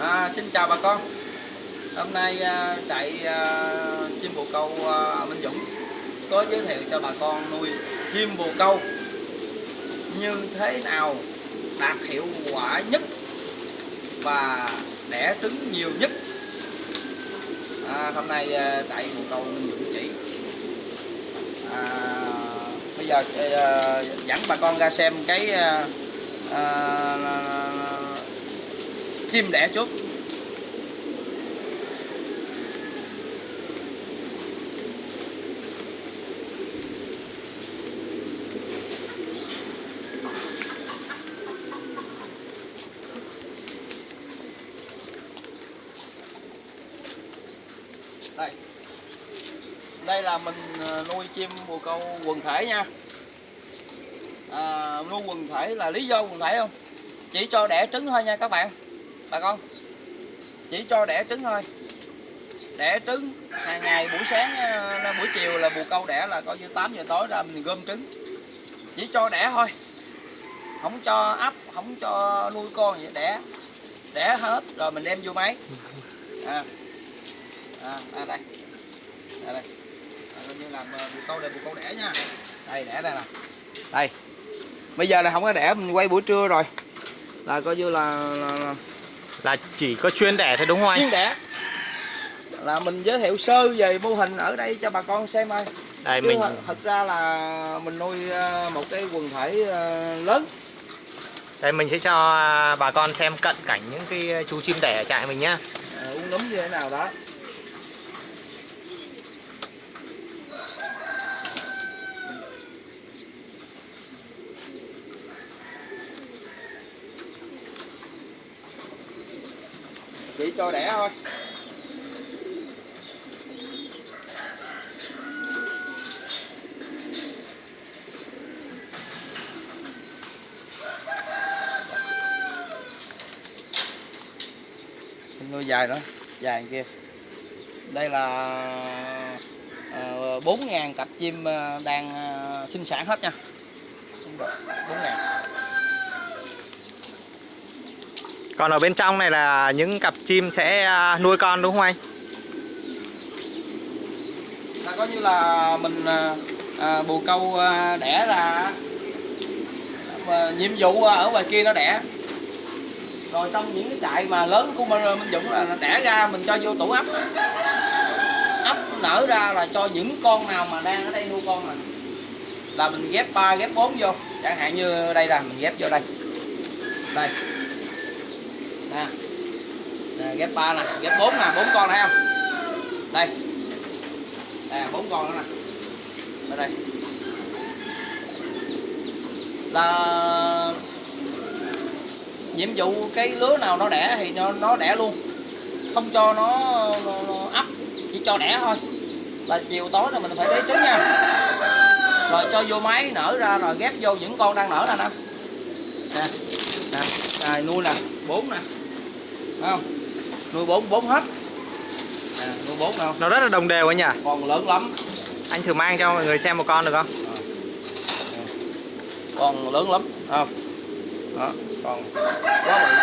À, xin chào bà con. Hôm nay à, trại à, chim bồ câu à, Minh Dũng có giới thiệu cho bà con nuôi chim bồ câu. Như thế nào đạt hiệu quả nhất và đẻ trứng nhiều nhất? À, hôm nay à, trại bồ câu Minh Dũng chỉ. À, bây giờ à, dẫn bà con ra xem cái à, à, chim đẻ chút. đây. Đây là mình ờ, nuôi chim bồ câu quần thể nha. À, nuôi quần thể là lý do quần thể không? Chỉ cho đẻ trứng thôi nha các bạn bà con chỉ cho đẻ trứng thôi. Đẻ trứng hàng ngày buổi sáng ờ, buổi chiều là bù câu đẻ là coi như 8 giờ tối ra mình gom trứng. Chỉ cho đẻ thôi. Không cho ấp không cho nuôi con gì đẻ. Đẻ hết rồi mình đem vô máy. À, à, à đây. Đây đây. À, coi như làm ờ, bù câu đẻ bù câu đẻ nha. Đây đẻ đây nè. Đây. Bây giờ là không có đẻ mình quay buổi trưa rồi. Là coi như là, là, là là chỉ có chuyên đẻ thôi đúng không anh? chuyên đẻ là mình giới thiệu sơ về mô hình ở đây cho bà con xem thôi Đây Chứ mình thật ra là mình nuôi ờ, một cái quần thể ờ, lớn đây mình sẽ cho bà con xem cận cảnh những cái chú chim đẻ ở trại mình nhá. à, uống nấm như thế nào đó chỉ cho đẻ thôi. Nuôi dài nữa dài kia. Đây là ờ, uh, 4.000 cặp chim ờ, đang uh, sinh sản hết nha. Bốn 000 Còn ở bên trong này là những cặp chim sẽ à, nuôi con đúng không anh? là coi như là mình à, à, bồ câu à, đẻ ra mà nhiệm vụ à, ở ngoài kia nó đẻ. Rồi trong những cái trại mà lớn của mình Minh Dũng là đẻ ra mình cho vô tủ ấp ấp nở ra là cho những con nào mà đang ở đây nuôi con này là mình ghép 3 ghép 4 vô. Chẳng hạn như đây là mình ghép vô đây. Đây ha. Đây, ghép 3 nè ghép 4 nè 4 con này không? Đây. Đây bốn con nữa nè. Đây đây. Là nhiệm vụ cái lứa nào nó đẻ thì nó nó đẻ luôn. Không cho nó, nó, nó ấp chỉ cho đẻ thôi. Là chiều tối là mình phải lấy trứng nha. Rồi cho vô máy nở ra rồi ghép vô những con đang nở nè nè. Nè nè nuôi nè bốn nè. Thấy không? Nuôi bốn bốn hết. Nè nuôi bốn đâu? Nó rất là đồng đều anh nhỉ? còn lớn lắm. Anh thử mang cho mọi người xem một con được không? còn lớn lắm. Không. Đó còn quá bự.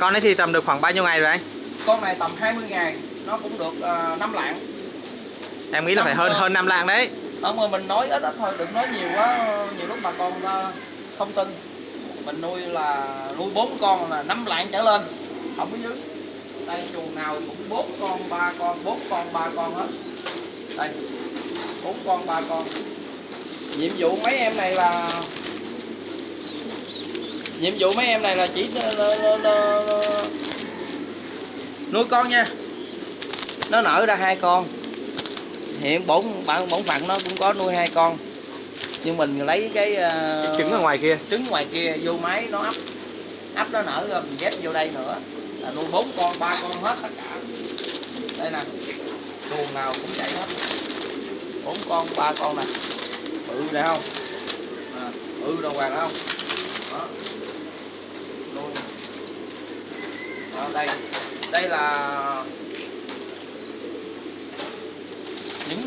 Con ấy thì tầm được khoảng bao nhiêu ngày rồi anh? con này tầm 20 ngày. Nó cũng được uh, 5 lạng. Em nghĩ là phải Năm, hơn ờ, hơn 5 lạng đấy. không mà mình nói ít ít thôi đừng nói nhiều quá. Nhiều lúc bà con ờ, không tin mình nuôi là nuôi bốn con là năm lạng trở lên. Không có dưới đây chuồng nào cũng bốn con, ba con, bốn con, ba con hết. Đây, bốn con, ba con. Nhiệm vụ mấy em này là nhiệm vụ mấy em này là chỉ nuôi con nha. Nó nở ra hai con. Hiện bổn, bạn, bổn phận nó cũng có nuôi hai con nhưng mình lấy cái ờ, Trứng ở ngoài kia. trứng ngoài kia vô máy nó ấp ấp nó nở rồi mình ghép vô đây nữa. Là nuôi bốn con ba con hết tất cả. Đây nè chuồng nào cũng vậy hết. Bốn con ba con nè. Bự này không? À, bự đồng hoàng không? Đó. Nuôi. Đó, đây. Đây là những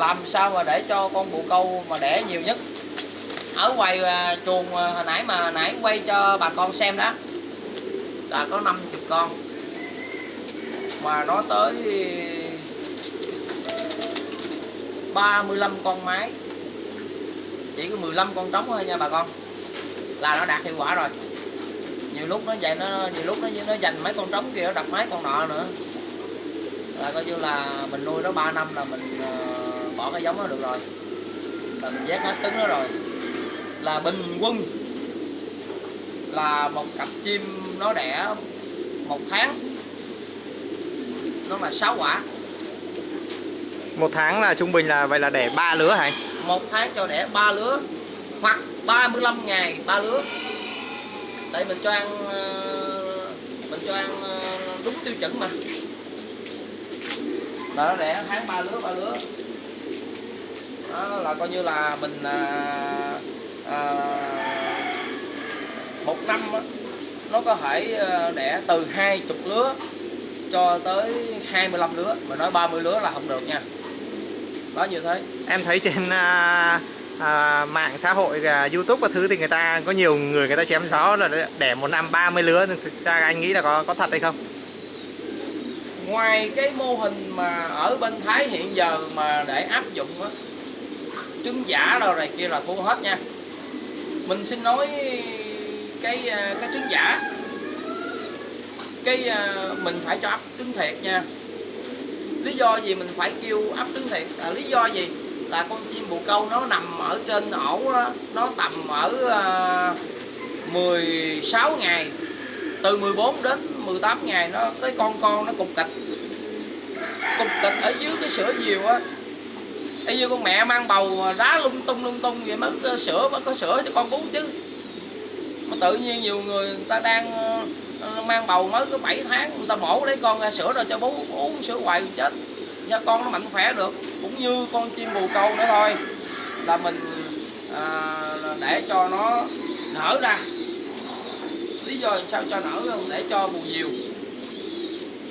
làm sao mà để cho con bồ câu mà đẻ nhiều nhất? Ở ngoài à, chuồng à, hồi nãy mà nãy quay cho bà con xem đó. Là có 50 con. Mà nó tới 35 con máy chỉ có 15 con trống thôi nha bà con. Là nó đạt hiệu quả rồi. Nhiều lúc nó vậy nó nhiều lúc nó nó dành mấy con trống kia nó đặt mấy con nọ nữa. Là coi như là mình nuôi nó 3 năm là mình uh, bỏ cái giống nó được rồi. Là mình vét hết trứng nó rồi. Là bình quân. Là một cặp chim nó đẻ một tháng. Nó là 6 quả. Một tháng là trung bình là vậy là đẻ ba lứa hả một tháng cho đẻ ba lứa hoặc 35 ngày ba lứa. Tại mình cho ăn ờ, mình cho ăn ờ, đúng tiêu chuẩn mà. Nó đẻ tháng ba lứa ba lứa đó là coi như là mình à, à, một năm á, nó có thể ờ, đẻ từ hai chục lứa cho tới 25 lứa. Mà nói 30 lứa là không được nha. Đó như thế. Em thấy trên à, à, mạng xã hội à, youtube các thứ thì người ta có nhiều người người ta chém gió là đẻ một năm 30 lứa. Thực ra anh nghĩ là có có thật hay không? Ngoài cái mô hình mà ở bên Thái hiện giờ mà để áp dụng á trứng giả đâu này kia là thua hết nha. Mình xin nói cái à, cái trứng giả. Cái à, mình phải cho ấp trứng thiệt nha. Lý do gì mình phải kêu ấp trứng thiệt? Là lý do gì? Là con chim bồ câu nó nằm ở trên ổ đó, nó tầm ở à, 16 ngày. Từ 14 đến 18 ngày nó cái con con nó cục kịch. Cục kịch ở dưới cái sữa diều á bây như con mẹ mang bầu đá lung tung lung tung vậy mới có sữa mới có sữa cho con bú chứ. Mà tự nhiên nhiều người người ta đang ờ, mang bầu mới có 7 tháng người ta mổ lấy con ra sữa rồi cho bú uống sữa hoài chết. Sao con nó mạnh khỏe được cũng như con chim bồ câu nữa thôi. Là mình à, để cho nó nở ra. Lý do sao cho nở không để cho bù diều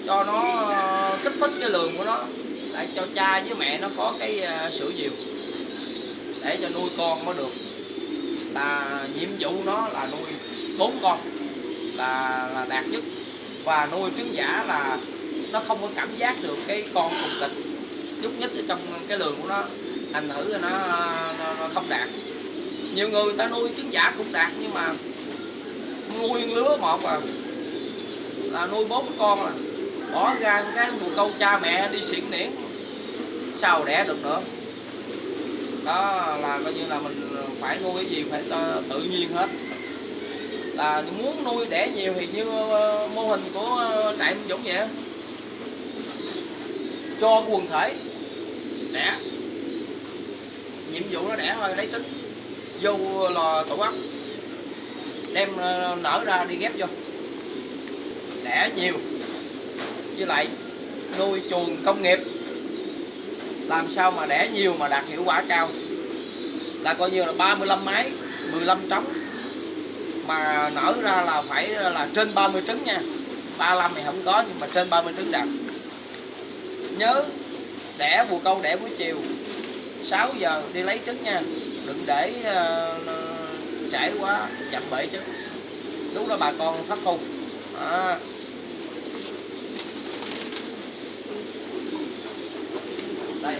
cho nó ờ, kích thích cái lượng của nó để cho cha với mẹ nó có cái ờ, sữa diều. Để cho nuôi con nó được. Là nhiệm vụ nó là nuôi bốn con là là đạt nhất. Và nuôi trứng giả là nó không có cảm giác được cái con cục kịch nhúc nhích ở trong cái lường của nó thành thử là nó, nó, nó không đạt. Nhiều người, người ta nuôi trứng giả cũng đạt nhưng mà nuôi lứa một à là nuôi bốn con à. Bỏ ra cái mùa câu cha mẹ đi xiển niễn sau đẻ được nữa. Đó là coi như là mình phải nuôi cái gì phải tự- nhiên hết. Là muốn nuôi đẻ nhiều thì như ờ, mô hình của ờ, trại Minh Dũng vậy cho quần thể đẻ. Nhiệm vụ nó đẻ thôi, lấy trứng vô lò tổ ấp đem ờ, nở ra đi ghép vô. Đẻ nhiều. Với lại nuôi chuồng công nghiệp làm sao mà đẻ nhiều mà đạt hiệu quả cao? Là coi như là 35 máy 15 trống. Mà nở ra là phải là trên 30 trứng nha. 35 thì không có nhưng mà trên 30 trứng đạt. Nhớ đẻ bồ câu đẻ buổi chiều 6 giờ đi lấy trứng nha. Đừng để uh, trễ quá chậm bể trứng lúc đó bà con thất thu. À. đây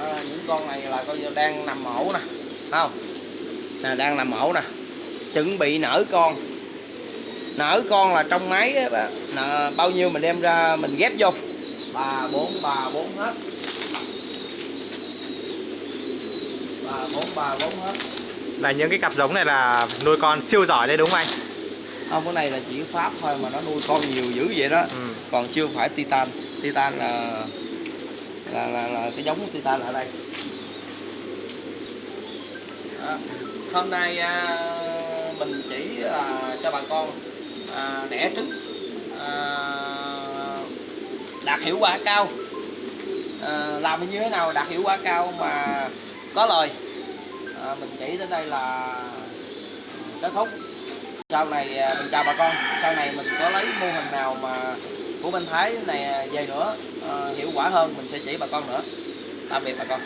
à, những con này là coi như đang nằm ổ nè Thấy không? Nè đang nằm ổ nè. Chuẩn bị nở con. Nở con là trong máy nè, bao nhiêu mình đem ra mình ghép vô. Ba bốn ba bốn hết. Ba bốn ba bốn hết. Là những cái cặp giống này là nuôi con siêu giỏi đấy đúng không anh? Không cái này là chỉ pháp thôi mà nó nuôi con nhiều dữ vậy đó. Ừ. còn chưa phải titan. Titan là là là, là cái giống của titan ở đây. À, hôm nay à, mình chỉ là cho bà con à, đẻ trứng à, đạt hiệu quả cao. À, làm như thế nào đạt hiệu quả cao mà có lời. À, mình chỉ đến đây là kết thúc. Sau này à, mình chào bà con. Sau này mình có lấy mô hình nào mà của bên Thái này à, về nữa à, hiệu quả hơn mình sẽ chỉ bà con nữa. Tạm biệt bà con.